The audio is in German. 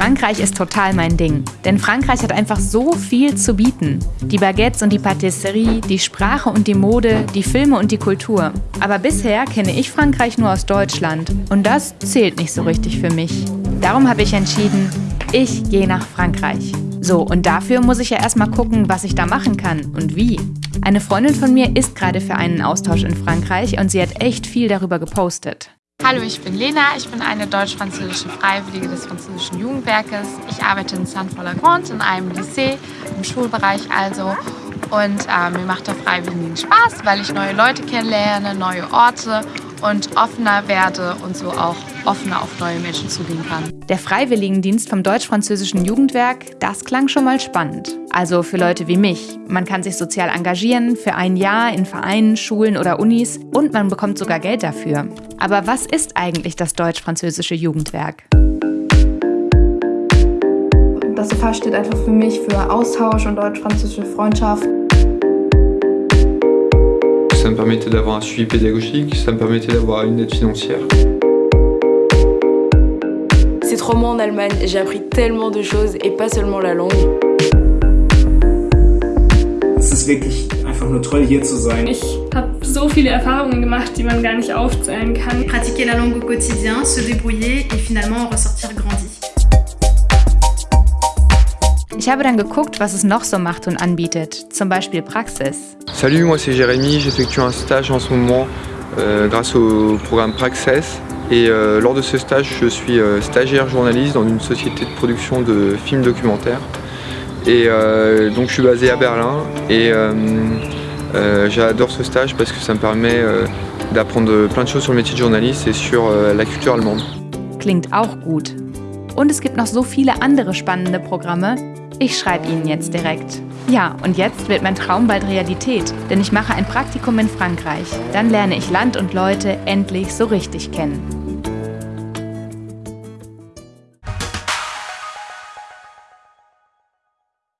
Frankreich ist total mein Ding, denn Frankreich hat einfach so viel zu bieten. Die Baguettes und die Patisserie, die Sprache und die Mode, die Filme und die Kultur. Aber bisher kenne ich Frankreich nur aus Deutschland und das zählt nicht so richtig für mich. Darum habe ich entschieden, ich gehe nach Frankreich. So, und dafür muss ich ja erstmal gucken, was ich da machen kann und wie. Eine Freundin von mir ist gerade für einen Austausch in Frankreich und sie hat echt viel darüber gepostet. Hallo, ich bin Lena. Ich bin eine deutsch-französische Freiwillige des französischen Jugendwerkes. Ich arbeite in Saint-Paul-la-Grande in einem Lycée, im Schulbereich also. Und äh, mir macht der Freiwilligen Spaß, weil ich neue Leute kennenlerne, neue Orte und offener werde und so auch offener auf neue Menschen zugehen kann. Der Freiwilligendienst vom Deutsch-Französischen Jugendwerk, das klang schon mal spannend. Also für Leute wie mich. Man kann sich sozial engagieren, für ein Jahr in Vereinen, Schulen oder Unis und man bekommt sogar Geld dafür. Aber was ist eigentlich das Deutsch-Französische Jugendwerk? Das FH steht einfach für mich für Austausch und deutsch-französische Freundschaft. Ça me permettait d'avoir un suivi pédagogique, ça me permettait d'avoir une aide financière. Ces trois mois en Allemagne, j'ai appris tellement de choses et pas seulement la langue. Es ist wirklich einfach nur toll hier zu sein. Ich habe so viele Erfahrungen gemacht, die man gar nicht aufzählen kann. Pratiquer la langue au quotidien, se débrouiller et finalement ressortir Ich habe dann geguckt, was es noch so macht und anbietet, zum Beispiel Praxis. Salut, moi c'est Jérémy, j'effectue un stage en ce moment euh, grâce au programme Praxis. Et euh, lors de ce stage, je suis euh, stagiaire journaliste dans une société de production de films documentaires. Et euh, donc je suis basé à Berlin et euh, euh, j'adore ce stage parce que ça me permet d'apprendre plein de choses sur le métier de journaliste et sur la culture allemande. Klingt auch gut. Und es gibt noch so viele andere spannende Programme. Ich schreibe Ihnen jetzt direkt. Ja, und jetzt wird mein Traum bald Realität, denn ich mache ein Praktikum in Frankreich. Dann lerne ich Land und Leute endlich so richtig kennen.